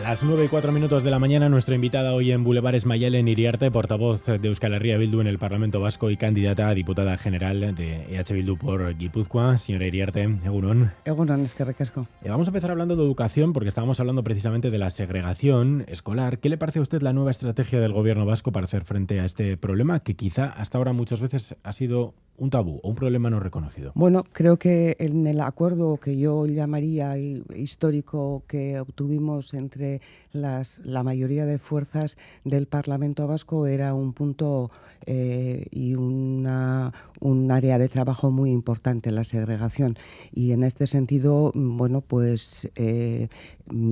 Las 9 y 4 minutos de la mañana, nuestra invitada hoy en Boulevard es Mayelen Iriarte, portavoz de Euskal Herria Bildu en el Parlamento Vasco y candidata a diputada general de EH Bildu por Guipúzcoa. Señora Iriarte, Egunon. Egunon, es que recasco. Vamos a empezar hablando de educación porque estábamos hablando precisamente de la segregación escolar. ¿Qué le parece a usted la nueva estrategia del gobierno vasco para hacer frente a este problema que quizá hasta ahora muchas veces ha sido un tabú o un problema no reconocido? Bueno, creo que en el acuerdo que yo llamaría histórico que obtuvimos entre las, la mayoría de fuerzas del Parlamento Vasco era un punto eh, y una, un área de trabajo muy importante, la segregación. Y en este sentido, bueno, pues eh,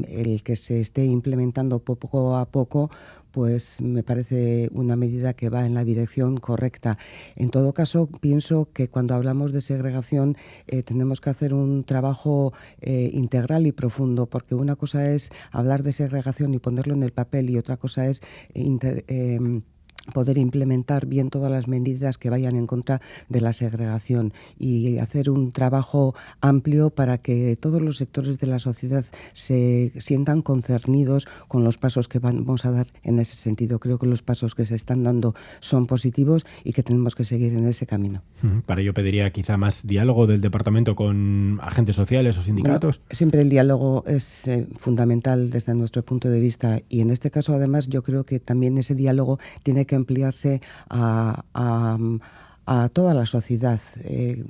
el que se esté implementando poco a poco pues me parece una medida que va en la dirección correcta. En todo caso, pienso que cuando hablamos de segregación eh, tenemos que hacer un trabajo eh, integral y profundo, porque una cosa es hablar de segregación y ponerlo en el papel y otra cosa es eh, poder implementar bien todas las medidas que vayan en contra de la segregación y hacer un trabajo amplio para que todos los sectores de la sociedad se sientan concernidos con los pasos que vamos a dar en ese sentido. Creo que los pasos que se están dando son positivos y que tenemos que seguir en ese camino. Para ello pediría quizá más diálogo del departamento con agentes sociales o sindicatos. siempre el diálogo es eh, fundamental desde nuestro punto de vista y en este caso además yo creo que también ese diálogo tiene que ampliarse a, toda la sociedad. Eh,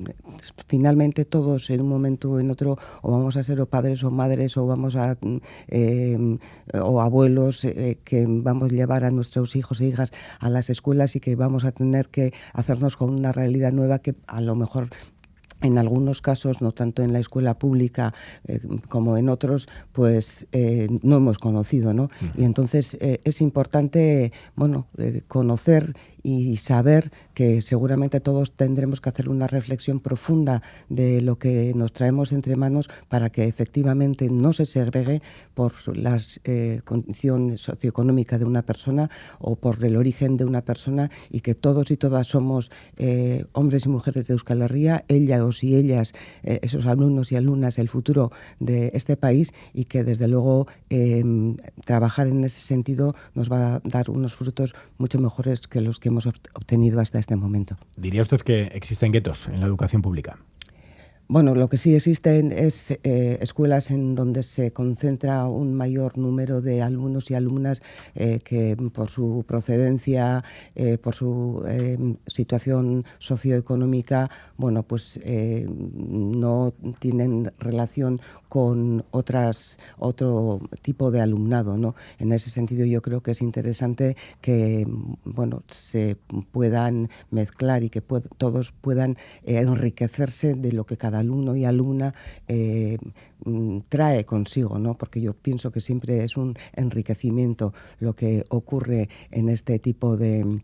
finalmente todos en un momento o en otro o vamos a ser o padres o madres o vamos a em, o abuelos eh, que vamos a llevar a nuestros hijos e hijas a las escuelas y que vamos a tener que hacernos con una realidad nueva que a lo mejor en algunos casos, no tanto en la escuela pública eh, como en otros, pues eh, no hemos conocido, ¿no? Y entonces eh, es importante, bueno, conocer y saber que seguramente todos tendremos que hacer una reflexión profunda de lo que nos traemos entre manos para que efectivamente no se segregue por la eh, condición socioeconómica de una persona o por el origen de una persona y que todos y todas somos eh, hombres y mujeres de Euskal Herria, ellas y ellas, eh, esos alumnos y alumnas, el futuro de este país y que desde luego em, trabajar en ese sentido nos va a dar unos frutos mucho mejores que los que hemos obtenido hasta este momento. ¿Diría usted que existen guetos en la educación pública? Bueno, lo que sí existen es eh, escuelas en donde se concentra un mayor número de alumnos y alumnas eh, que por su procedencia, eh, por su situación socioeconómica, bueno, pues no tienen relación con otras otro tipo de alumnado, ¿no? En ese sentido, yo creo que es interesante que bueno se puedan mezclar y que todos puedan enriquecerse de lo que cada alumno y alumna eh, mm, trae consigo, ¿no? porque yo pienso que siempre es un enriquecimiento lo que ocurre en este tipo de,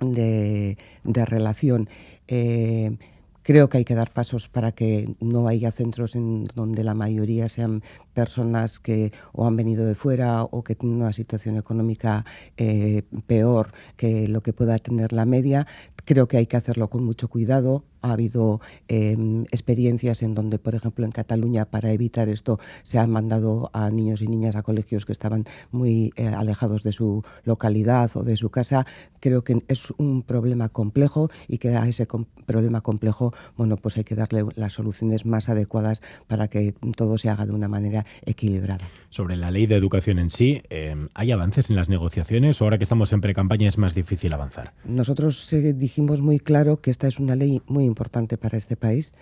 de, relación. Eh, creo que hay que dar pasos para que no haya centros en donde la mayoría sean personas que o han venido de fuera o que tienen una situación económica eh, peor que lo que pueda tener la media. Creo que hay que hacerlo con mucho cuidado. Ha habido em, experiencias en donde, por ejemplo, en Cataluña, para evitar esto, se han mandado a niños y niñas a colegios que estaban muy eh, alejados de su localidad o de su casa. Creo que es un problema complejo y que a ese problema complejo, bueno, pues hay que darle las soluciones más adecuadas para que todo se haga de una manera equilibrada. Sobre la ley de educación en sí, em, ¿hay avances en las negociaciones o ahora que estamos en pre-campaña es más difícil avanzar? Nosotros eh, dijimos muy claro que esta es una ley muy importante para este país.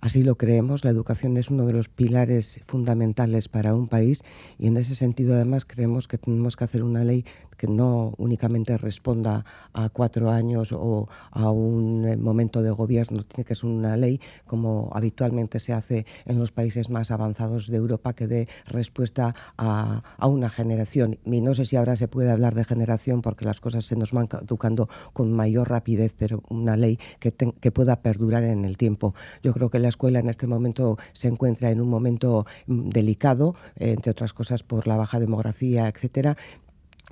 Así lo creemos, la educación es uno de los pilares fundamentales para un país y en ese sentido además creemos que tenemos que hacer una ley que no únicamente responda a cuatro años o a un eh, momento de gobierno, tiene que ser una ley como habitualmente se hace en los países más avanzados de Europa que dé respuesta a, una generación. Y no sé si ahora se puede hablar de generación porque las cosas se nos van educando con mayor rapidez, pero una ley que, que pueda perdurar en el tiempo. Yo creo que escuela en este momento se encuentra en un momento mm, delicado, entre otras cosas por la baja demografía, etcétera,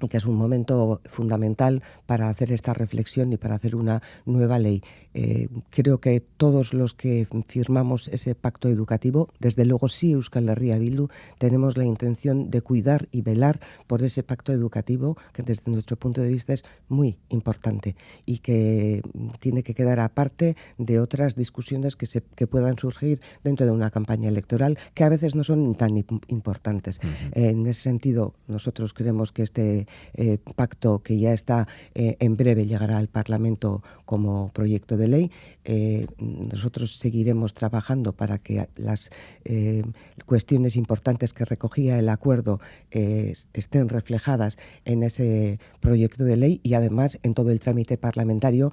que es un momento fundamental para hacer esta reflexión y para hacer una nueva ley. Eh, creo que todos los que firmamos ese pacto educativo, desde luego sí Euskal Herria Bildu, tenemos la intención de cuidar y velar por ese pacto educativo que desde nuestro punto de vista es muy importante y que tiene que quedar aparte de otras discusiones que, se, que puedan surgir dentro de una campaña electoral que a veces no son tan importantes. En ese sentido, nosotros creemos que este eh, pacto que ya está eh, en breve llegará al Parlamento como proyecto de ley. Eh, nosotros seguiremos trabajando para que las cuestiones importantes que recogía el acuerdo estén reflejadas en ese proyecto de ley y además en todo el trámite parlamentario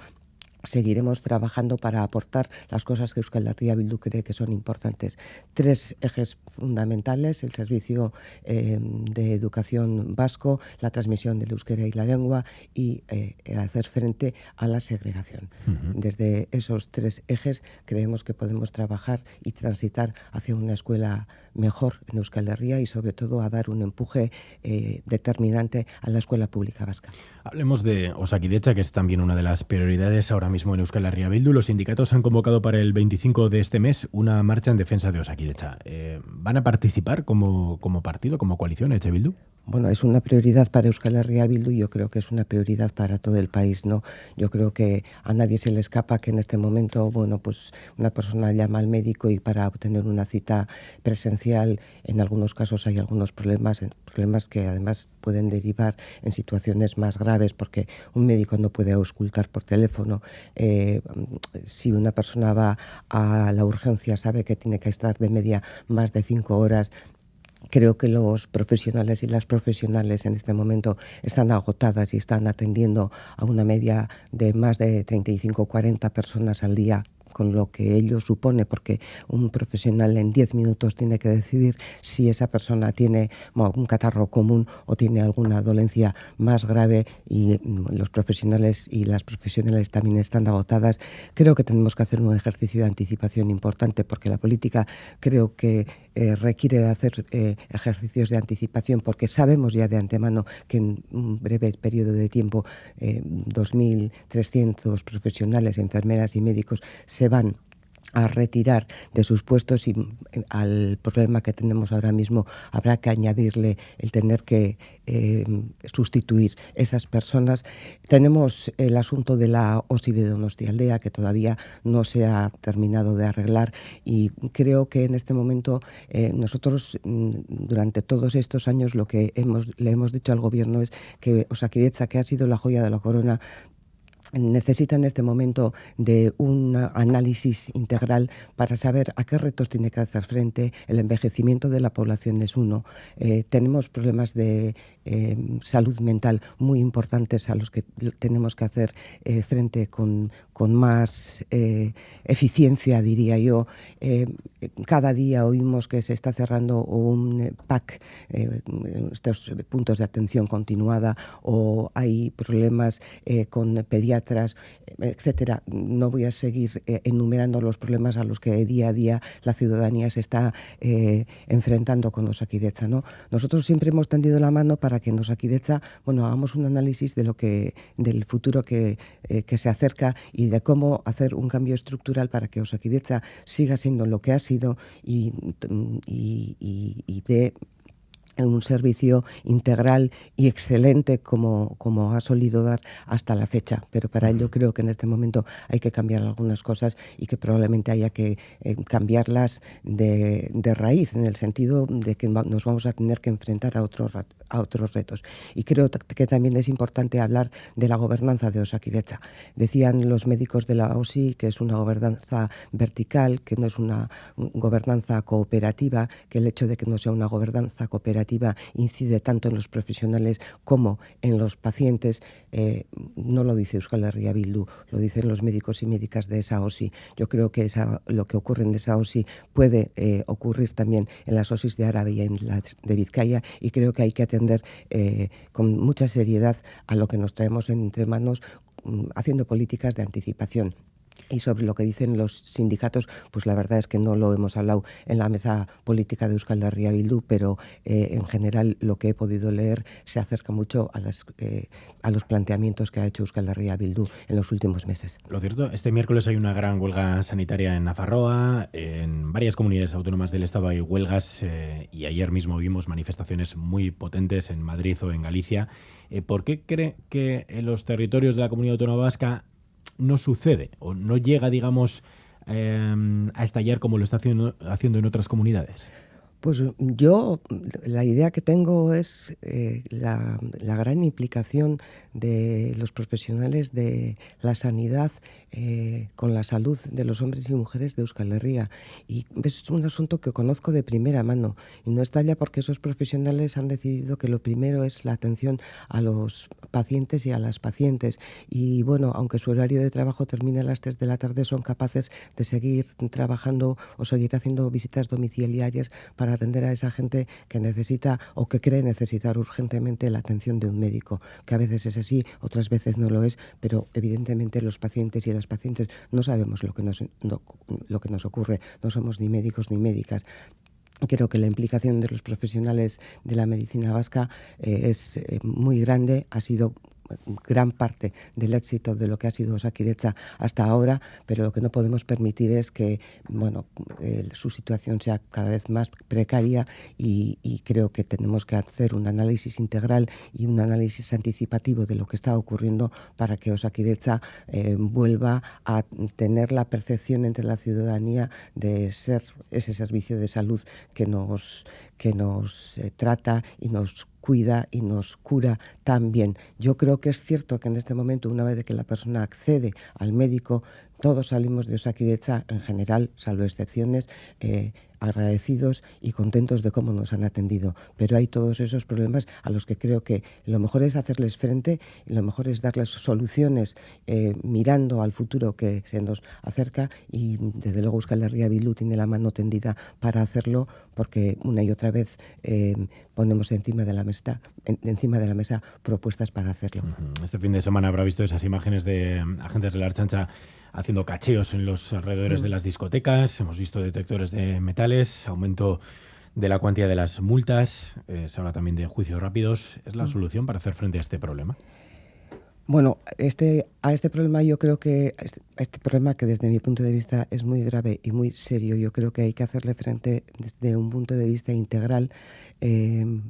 seguiremos trabajando para aportar las cosas que Euskal Herria Bildu cree que son importantes. Tres ejes fundamentales, el servicio eh, de educación vasco, la transmisión del euskera y la lengua y eh, hacer frente a la segregación. Desde esos tres ejes creemos que podemos trabajar y transitar hacia una escuela mejor en Euskal Herria y sobre todo a dar un empuje eh, determinante a la escuela pública vasca. Hablemos de Osakidecha, que es también una de las prioridades ahora mismo en Euskal Herria Bildu. Los sindicatos han convocado para el 25 de este mes una marcha en defensa de Osakidecha. Eh, ¿Van a participar como, como partido, como coalición, Eche Bildu? Bueno, es una prioridad para Euskal Herria Bildu y yo creo que es una prioridad para todo el país, ¿no? Yo creo que a nadie se le escapa que en este momento, bueno, pues una persona llama al médico y para obtener una cita presencial, en algunos casos hay algunos problemas, problemas que además pueden derivar en situaciones más graves porque un médico no puede auscultar por teléfono. Eh, si una persona va a la urgencia, sabe que tiene que estar de media más de cinco horas Creo que los profesionales y las profesionales en este momento están agotadas y están atendiendo a una media de más de 35 o 40 personas al día con lo que ello supone, porque un profesional en 10 minutos tiene que decidir si esa persona tiene un catarro común o tiene alguna dolencia más grave y mm, los profesionales y las profesionales también están agotadas. Creo que tenemos que hacer un ejercicio de anticipación importante porque la política creo que eh, requiere de hacer eh, ejercicios de anticipación porque sabemos ya de antemano que en un breve periodo de tiempo 2.300 eh, profesionales, enfermeras y médicos se van a retirar de sus puestos y eh, al problema que tenemos ahora mismo habrá que añadirle el tener que eh, sustituir esas personas. Tenemos el asunto de la OSI de Donostialdea que todavía no se ha terminado de arreglar y creo que en este momento eh, nosotros mm, durante todos estos años lo que hemos, le hemos dicho al gobierno es que Osakidecha, que ha sido la joya de la corona, necesita en este momento de un análisis integral para saber a qué retos tiene que hacer frente. El envejecimiento de la población es uno. Eh, tenemos problemas de eh, salud mental muy importantes a los que tenemos que hacer eh, frente con, con más eficiencia, diría yo. cada día oímos que se está cerrando un PAC, estos puntos de atención continuada, o hay problemas con pediatras etcétera. No voy a seguir eh, enumerando los problemas a los que día a día la ciudadanía se está eh, enfrentando con los ¿no? Nosotros siempre hemos tendido la mano para que en Osakidecha, bueno, hagamos un análisis de lo que, del futuro que, eh, que se acerca y de cómo hacer un cambio estructural para que Osakidecha siga siendo lo que ha sido y, y, y, y en un servicio integral y excelente como, como ha solido dar hasta la fecha. Pero para ello creo que en este momento hay que cambiar algunas cosas y que probablemente haya que eh, cambiarlas de, de, raíz, en el sentido de que nos vamos a tener que enfrentar a otros, a otros retos. Y creo que también es importante hablar de la gobernanza de Osakidecha. Decían los médicos de la OSI que es una gobernanza vertical, que no es una gobernanza cooperativa, que el hecho de que no sea una gobernanza cooperativa incide tanto en los profesionales como en los pacientes, eh, no lo dice Euskal Herria Bildu, lo dicen los médicos y médicas de esa OSI. Yo creo que esa, lo que ocurre en esa OSI puede eh, ocurrir también en las OSIs de Árabe y en las de Vizcaya y creo que hay que atender eh, con mucha seriedad a lo que nos traemos entre manos mm, haciendo políticas de anticipación Y sobre lo que dicen los sindicatos, pues la verdad es que no lo hemos hablado en la mesa política de Euskal Herria Bildu, pero eh, en general lo que he podido leer se acerca mucho a, las, eh, a los planteamientos que ha hecho Euskal Herria Bildu en los últimos meses. Lo cierto, este miércoles hay una gran huelga sanitaria en Nafarroa, en varias comunidades autónomas del Estado hay huelgas eh, y ayer mismo vimos manifestaciones muy potentes en Madrid o en Galicia. ¿Por qué cree que en los territorios de la comunidad autónoma vasca no sucede o no llega, digamos, em, a estallar como lo está haciendo, haciendo en otras comunidades? Pues yo, la idea que tengo es eh, la, gran implicación de los profesionales de la sanidad eh, con la salud de los hombres y mujeres de Euskal Herria. Y es un asunto que conozco de primera mano. Y no estalla porque esos profesionales han decidido que lo primero es la atención a los pacientes y a las pacientes. Y bueno, aunque su horario de trabajo termine a las 3 de la tarde, son capaces de seguir trabajando o seguir haciendo visitas domiciliarias para atender a esa gente que necesita o que cree necesitar urgentemente la atención de un médico, que a veces es así, otras veces no lo es, pero evidentemente los pacientes y las pacientes no sabemos lo que nos, lo que nos ocurre, no somos ni médicos ni médicas. Creo que la implicación de los profesionales de la medicina vasca eh, es eh, muy grande, ha sido gran parte del éxito de lo que ha sido Osakidecha hasta ahora, pero lo que no podemos permitir es que bueno, su situación sea cada vez más precaria y, creo que tenemos que hacer un análisis integral y un análisis anticipativo de lo que está ocurriendo para que Osakidecha eh, vuelva a tener la percepción entre la ciudadanía de ser ese servicio de salud que nos, que nos eh, trata y nos cuida y nos cura también. Yo creo que es cierto que en este momento, una vez que la persona accede al médico, todos salimos de Osakidecha en general, salvo excepciones, eh, agradecidos y contentos de cómo nos han atendido. Pero hay todos esos problemas a los que creo que lo mejor es hacerles frente y lo mejor es darles soluciones eh, mirando al futuro que se nos acerca y desde luego Euskal Herria Bildu tiene la mano tendida para hacerlo porque una y otra vez eh, ponemos encima de la mesa encima de la mesa propuestas para hacerlo. Este fin de semana habrá visto esas imágenes de agentes de la Archancha haciendo cacheos en los alrededores de las discotecas, hemos visto detectores de metales, aumento de la cuantía de las multas, eh, se habla también de juicios rápidos. ¿Es la solución para hacer frente a este problema? Bueno, este, a este problema yo creo que, este, este, problema que desde mi punto de vista es muy grave y muy serio, yo creo que hay que hacerle frente desde un punto de vista integral. Eh,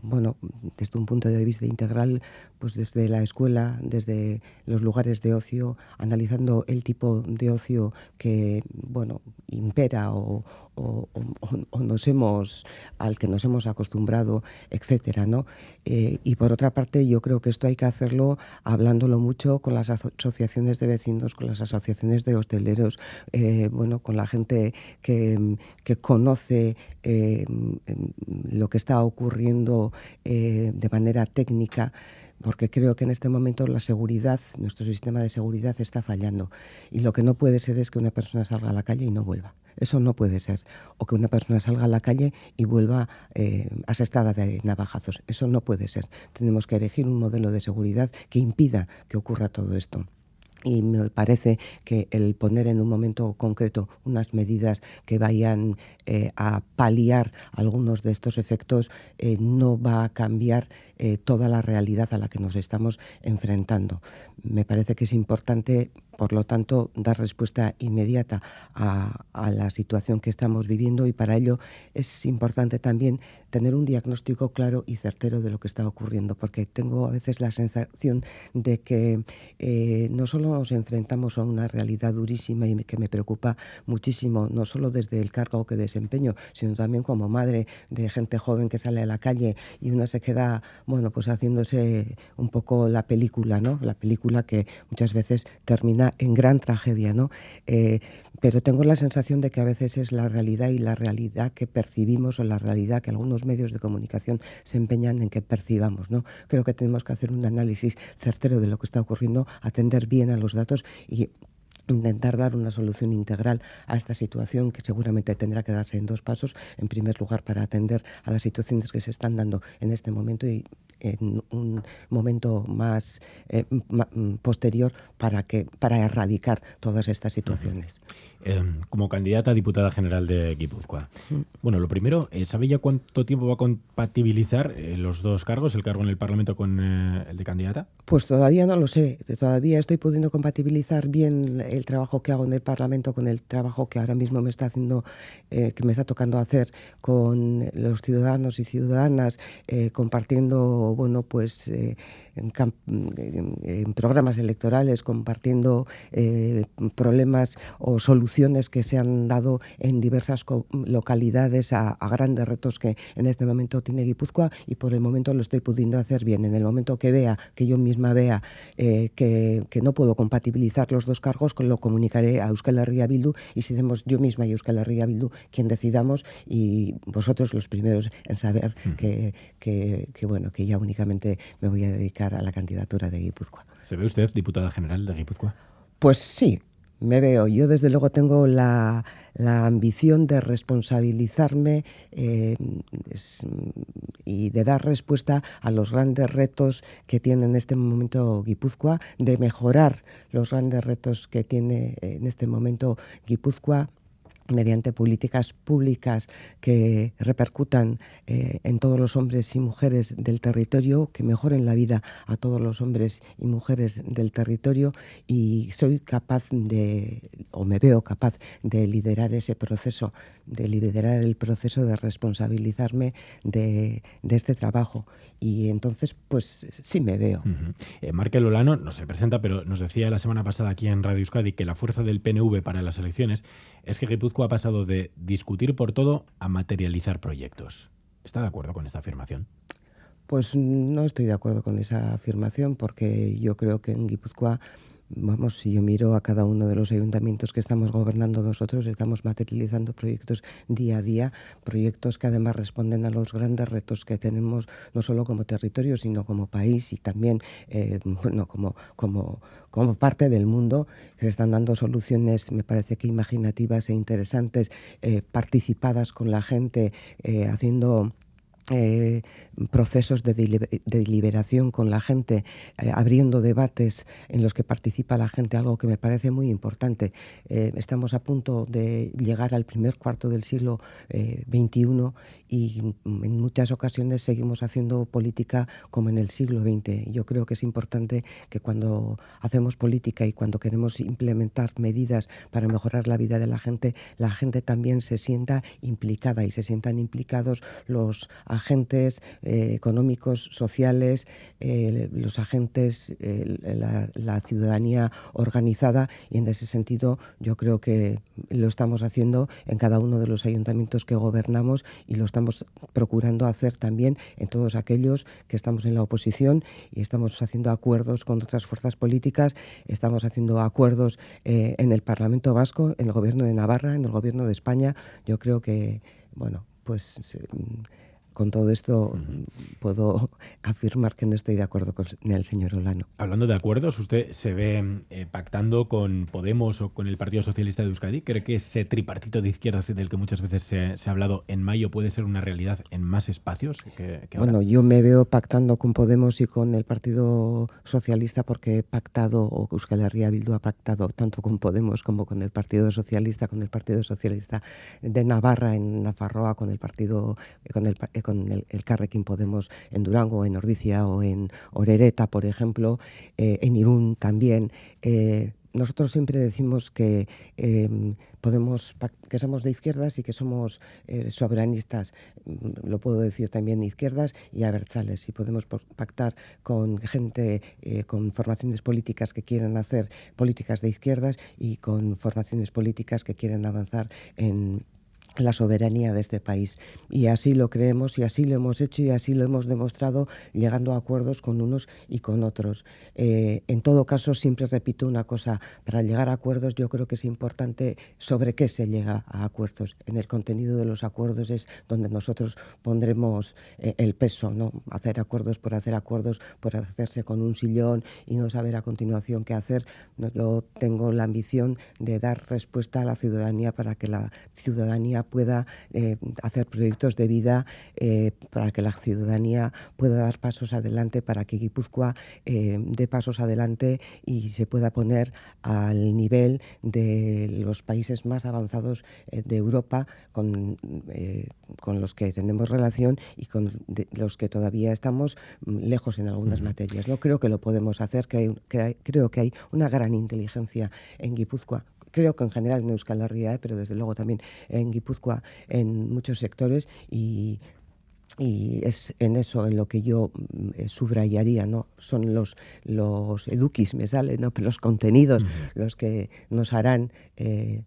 bueno, desde un punto de vista integral, pues desde la escuela, desde los lugares de ocio, analizando el tipo de ocio que, bueno, impera o, nos hemos, al que nos hemos acostumbrado, etcétera, ¿no? Eh, y por otra parte, yo creo que esto hay que hacerlo hablándolo mucho con las asociaciones de vecinos, con las asociaciones de hosteleros, eh, bueno, con la gente que, conoce eh, lo que está ocurriendo de manera técnica porque creo que en este momento la seguridad, nuestro sistema de seguridad está fallando. Y lo que no puede ser es que una persona salga a la calle y no vuelva. Eso no puede ser. O que una persona salga a la calle y vuelva eh, asestada de navajazos. Eso no puede ser. Tenemos que elegir un modelo de seguridad que impida que ocurra todo esto. Y me parece que el poner en un momento concreto unas medidas que vayan eh, a paliar algunos de estos efectos eh, no va a cambiar eh, toda la realidad a la que nos estamos enfrentando. Me parece que es importante, por lo tanto, dar respuesta inmediata a, la situación que estamos viviendo y para ello es importante también tener un diagnóstico claro y certero de lo que está ocurriendo, porque tengo a veces la sensación de que eh, no solo nos enfrentamos a una realidad durísima y que me preocupa muchísimo, no solo desde el cargo que desempeño, sino también como madre de gente joven que sale a la calle y una se queda bueno, pues haciéndose un poco la película, ¿no? La película que muchas veces termina en gran tragedia, ¿no? Eh, pero tengo la sensación de que a veces es la realidad y la realidad que percibimos o la realidad que algunos medios de comunicación se empeñan en que percibamos, ¿no? Creo que tenemos que hacer un análisis certero de lo que está ocurriendo, atender bien a los datos y intentar dar una solución integral a esta situación que seguramente tendrá que darse en dos pasos. En primer lugar, para atender a las situaciones que se están dando en este momento y en un momento más eh, mm, posterior para, que, para erradicar todas estas situaciones. Em, como candidata a diputada general de Guipúzcoa. Bueno, lo primero, eh, ¿sabe ya cuánto tiempo va a compatibilizar eh, los dos cargos, el cargo en el Parlamento con eh, el de candidata? Pues todavía no lo sé. Todavía estoy pudiendo compatibilizar bien el trabajo que hago en el Parlamento con el trabajo que ahora mismo me está haciendo, que me está tocando hacer con los ciudadanos y ciudadanas, compartiendo, bueno, pues en, programas electorales, compartiendo problemas o soluciones que se han dado en diversas localidades a, grandes retos que en este momento tiene Guipúzcoa y por el momento lo estoy pudiendo hacer bien. En el momento que vea, que yo misma vea eh, que, no puedo compatibilizar los dos cargos, lo comunicaré a Euskal Herria Bildu y seremos yo misma y Euskal Herria Bildu quien decidamos y vosotros los primeros en saber que, que, bueno, que ya únicamente me voy a dedicar a la candidatura de Guipúzcoa. ¿Se ve usted diputada general de Guipúzcoa? Pues sí, me veo. Yo desde luego tengo la, ambición de responsabilizarme eh, y de dar respuesta a los grandes retos que tiene en este momento Guipúzcoa, de mejorar los grandes retos que tiene en este momento Guipúzcoa mediante políticas públicas que repercutan eh, en todos los hombres y mujeres del territorio, que mejoren la vida a todos los hombres y mujeres del territorio y soy capaz de, o me veo capaz de liderar ese proceso, de liderar el proceso de responsabilizarme de, este trabajo. Y entonces, pues sí me veo. Uh Markel Olano no se presenta, pero nos decía la semana pasada aquí en Radio Euskadi que la fuerza del PNV para las elecciones es que Guipúzcoa ha pasado de discutir por todo a materializar proyectos. ¿Está de acuerdo con esta afirmación? Pues no estoy de acuerdo con esa afirmación porque yo creo que en Guipúzcoa vamos, si yo miro a cada uno de los ayuntamientos que estamos gobernando nosotros, estamos materializando proyectos día a día, proyectos que además responden a los grandes retos que tenemos, no solo como territorio, sino como país y también eh, bueno, como, como, como parte del mundo, que están dando soluciones, me parece que imaginativas e interesantes, eh, participadas con la gente, eh, haciendo eh, procesos de, deliberación con la gente, eh, abriendo debates en los que participa la gente, algo que me parece muy importante. Eh, estamos a punto de llegar al primer cuarto del siglo XXI y en muchas ocasiones seguimos haciendo política como en el siglo XX. Yo creo que es importante que cuando hacemos política y cuando queremos implementar medidas para mejorar la vida de la gente, la gente también se sienta implicada y se sientan implicados los agentes eh, económicos, sociales, eh, los agentes, eh, la, ciudadanía organizada y en ese sentido yo creo que lo estamos haciendo en cada uno de los ayuntamientos que gobernamos y lo estamos procurando hacer también en todos aquellos que estamos en la oposición y estamos haciendo acuerdos con otras fuerzas políticas, estamos haciendo acuerdos en el Parlamento Vasco, en el Gobierno de Navarra, en el Gobierno de España. Yo creo que, bueno, pues con todo esto puedo afirmar que no estoy de acuerdo con el señor Olano. Hablando de acuerdos, ¿usted se ve eh, pactando con Podemos o con el Partido Socialista de Euskadi? ¿Cree que ese tripartito de izquierdas del que muchas veces se, ha hablado en mayo puede ser una realidad en más espacios? Que, bueno, yo me veo pactando con Podemos y con el Partido Socialista porque he pactado, o Euskal Herria Bildu ha pactado tanto con Podemos como con el Partido Socialista, con el Partido Socialista de Navarra en Nafarroa, con el Partido, con el con el, el Carrequín Podemos en Durango, en Ordicia o en Orereta, por ejemplo, eh, en Irún también. Eh, nosotros siempre decimos que em, podemos que somos de izquierdas y que somos eh, soberanistas mm, lo puedo decir también de izquierdas y abertzales y podemos pactar con gente con formaciones políticas que quieren hacer políticas de izquierdas y con formaciones políticas que quieren avanzar en la soberanía de este país. Y así lo creemos y así lo hemos hecho y así lo hemos demostrado llegando a acuerdos con unos y con otros. Eh, en todo caso, siempre repito una cosa, para llegar a acuerdos yo creo que es importante sobre qué se llega a acuerdos. En el contenido de los acuerdos es donde nosotros pondremos eh, el peso, ¿no? Hacer acuerdos por hacer acuerdos, por hacerse con un sillón y no saber a continuación qué hacer. yo tengo la ambición de dar respuesta a la ciudadanía para que la ciudadanía ciudadanía pueda eh, hacer proyectos de vida eh, para que la ciudadanía pueda dar pasos adelante, para que Guipúzcoa dé pasos adelante y se pueda poner al nivel de los países más avanzados de Europa con, con los que tenemos relación y con los que todavía estamos mm, lejos en algunas materias. No creo que lo podemos hacer, creo que hay una gran inteligencia en Guipúzcoa creo que en general en Euskal Herria, pero desde luego también en Guipúzcoa, en muchos sectores y es en eso en lo que yo mm, eh, subrayaría, ¿no? Son los, los eduquis, me sale, ¿no? los contenidos los que nos harán eh,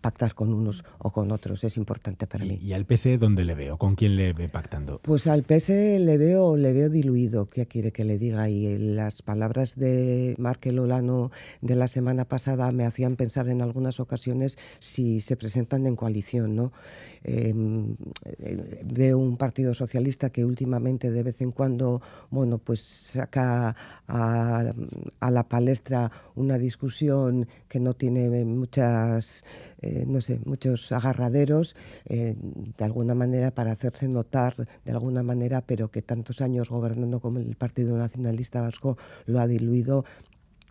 pactar con unos o con otros, es importante para mí. ¿Y al PS dónde le veo? ¿Con quién le ve pactando? Pues al PS le veo, le veo diluido, ¿qué quiere que le diga? Y las palabras de Markel Olano de la semana pasada me hacían pensar en algunas ocasiones si se presentan en coalición, ¿no? Em, eh, veo un partido socialista que últimamente de vez en cuando, bueno, pues saca a, la palestra una discusión que no tiene muchas, eh, no sé, muchos agarraderos, eh, de alguna manera para hacerse notar, de alguna manera, pero que tantos años gobernando como el Partido Nacionalista Vasco lo ha diluido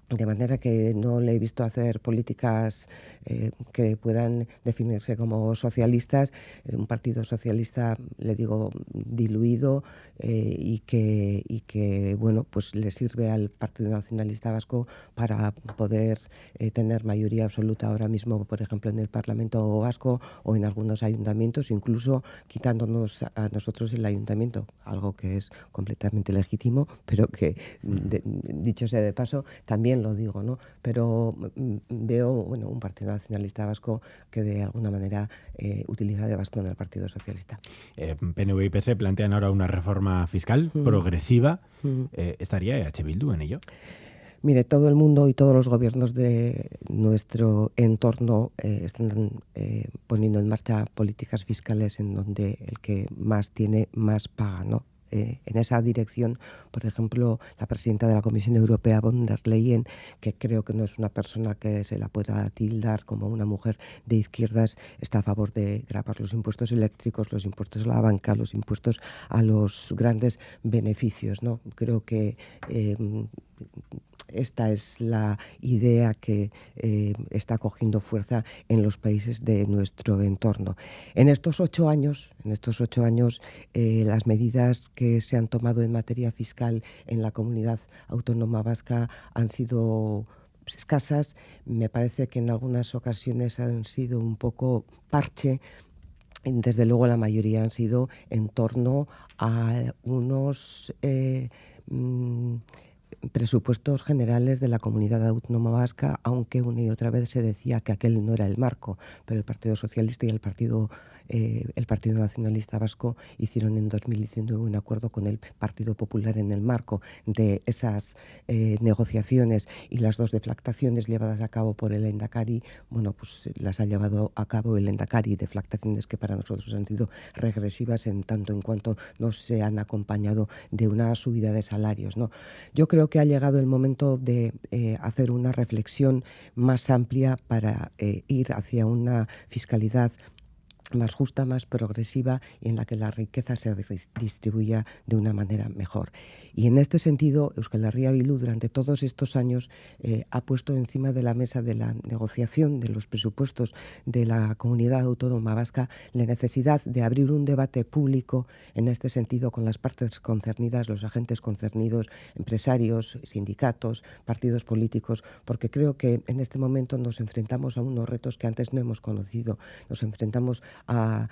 de manera que no le he visto hacer políticas eh, que puedan definirse como socialistas. Un partido socialista, le digo, diluido eh, y, que, y que, bueno, pues le sirve al Partido Nacionalista Vasco para poder eh, tener mayoría absoluta ahora mismo, por ejemplo, en el Parlamento Vasco o en algunos ayuntamientos, incluso quitándonos a nosotros el ayuntamiento, algo que es completamente legítimo, pero que, dicho sea de paso, también lo digo, ¿no? Pero mm, veo bueno, un Partido Nacionalista Vasco que de alguna manera eh, utiliza de bastón al Partido Socialista. Eh, PNV y PS plantean ahora una reforma fiscal mm. progresiva. Mm. Eh, ¿Estaría EH Bildu en ello? Mire, todo el mundo y todos los gobiernos de nuestro entorno están poniendo en marcha políticas fiscales en donde el que más tiene, más paga, ¿no? Eh, en esa dirección, por ejemplo, la presidenta de la Comisión Europea, von der Leyen, que creo que no es una persona que se la pueda tildar como una mujer de izquierdas, está a favor de grabar los impuestos eléctricos, los impuestos a la banca, los impuestos a los grandes beneficios. ¿no? Creo que eh, esta es la idea que eh, está cogiendo fuerza en los países de nuestro entorno. En estos ocho años, en estos ocho años, eh, las medidas que se han tomado en materia fiscal en la comunidad autónoma vasca han sido escasas. Me parece que en algunas ocasiones han sido un poco parche desde luego la mayoría han sido en torno a unos eh, mm, presupuestos generales de la comunidad autónoma vasca, aunque una y otra vez se decía que aquel no era el marco, pero el Partido Socialista y el Partido eh, el Partido Nacionalista Vasco hicieron en 2019 un acuerdo con el Partido Popular en el marco de esas eh, negociaciones y las dos deflactaciones llevadas a cabo por el Endacari, bueno, pues las ha llevado a cabo el Endacari, deflactaciones que para nosotros han sido regresivas en tanto en cuanto no se han acompañado de una subida de salarios. ¿no? Yo creo que ha llegado el momento de eh, hacer una reflexión más amplia para ir hacia una fiscalidad más justa, más progresiva y en la que la riqueza se distribuya de una manera mejor. Y en este sentido, Euskal Herria Bildu durante todos estos años eh, ha puesto encima de la mesa de la negociación de los presupuestos de la comunidad autónoma vasca la necesidad de abrir un debate público en este sentido con las partes concernidas, los agentes concernidos, empresarios, sindicatos, partidos políticos, porque creo que en este momento nos enfrentamos a unos retos que antes no hemos conocido. Nos enfrentamos a,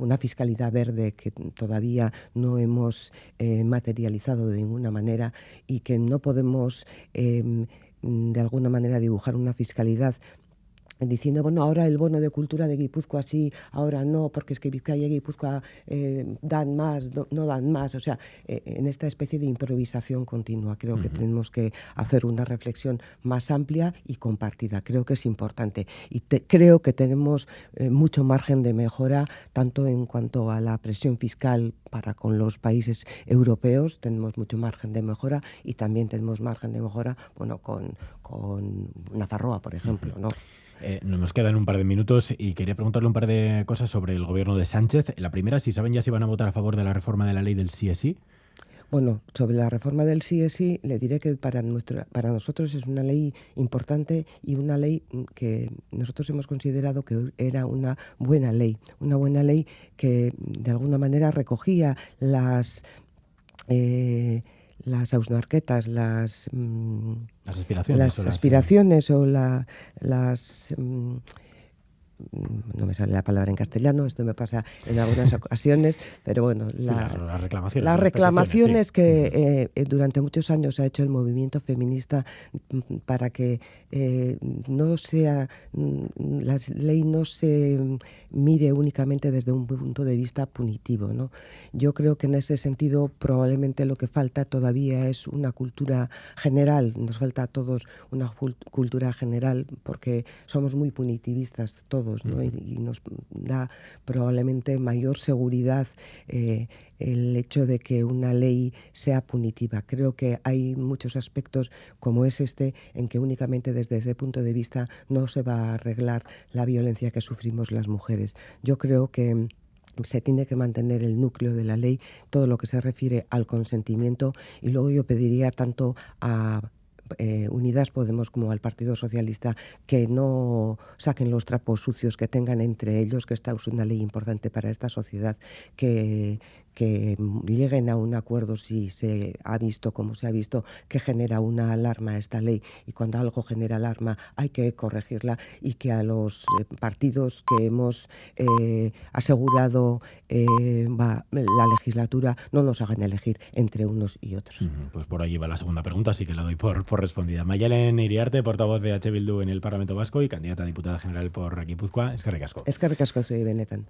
una fiscalidad verde que todavía no hemos eh, materializado de ninguna manera y que no podemos em, de alguna manera dibujar una fiscalidad diciendo, bueno, ahora el bono de cultura de Guipúzcoa sí, ahora no, porque es que Vizcaya y Guipúzcoa eh, dan más, no dan más. O sea, eh, en esta especie de improvisación continua creo que tenemos que hacer una reflexión más amplia y compartida. Creo que es importante. Y creo que tenemos eh, mucho margen de mejora, tanto en cuanto a la presión fiscal para con los países europeos, tenemos mucho margen de mejora y también tenemos margen de mejora, bueno, con, con Nafarroa, por ejemplo, ¿no? Eh, nos quedan un par de minutos y quería preguntarle un par de cosas sobre el gobierno de Sánchez. La primera, si saben ya si van a votar a favor de la reforma de la ley del CSI. Bueno, sobre la reforma del CSI, le diré que para, nuestro, para nosotros es una ley importante y una ley que nosotros hemos considerado que era una buena ley, una buena ley que de alguna manera recogía las... Eh, las ausnarquetas, las, mm, las aspiraciones, las aspiraciones o la, las... Mm, no me sale la palabra en castellano, esto me pasa en algunas ocasiones, pero bueno, las reclamaciones, las reclamaciones que eh, durante muchos años ha hecho el movimiento feminista mm, para que eh, no sea mm, la ley no se mire únicamente desde un punto de vista punitivo. ¿no? Yo creo que en ese sentido probablemente lo que falta todavía es una cultura general, nos falta a todos una cultura general porque somos muy punitivistas todos y, nos da probablemente mayor seguridad eh, el hecho de que una ley sea punitiva. Creo que hay muchos aspectos como es este en que únicamente desde ese punto de vista no se va a arreglar la violencia que sufrimos las mujeres. Yo creo que se tiene que mantener el núcleo de la ley, todo lo que se refiere al consentimiento y luego yo pediría tanto a eh, Unidas Podemos como al Partido Socialista que no saquen los trapos sucios que tengan entre ellos, que esta es una ley importante para esta sociedad, que, que lleguen a un acuerdo si se ha visto, como se ha visto, que genera una alarma esta ley y cuando algo genera alarma hay que corregirla y que a los eh, partidos que hemos eh, asegurado eh, va, la legislatura no nos hagan elegir entre unos y otros. Pues por ahí va la segunda pregunta, así que la doy por, por respondida. Mayelen Iriarte, portavoz de H. Bildu en el Parlamento Vasco y candidata a diputada general por Guipúzcoa. Es que recasco. Es que recasco, soy Benetan.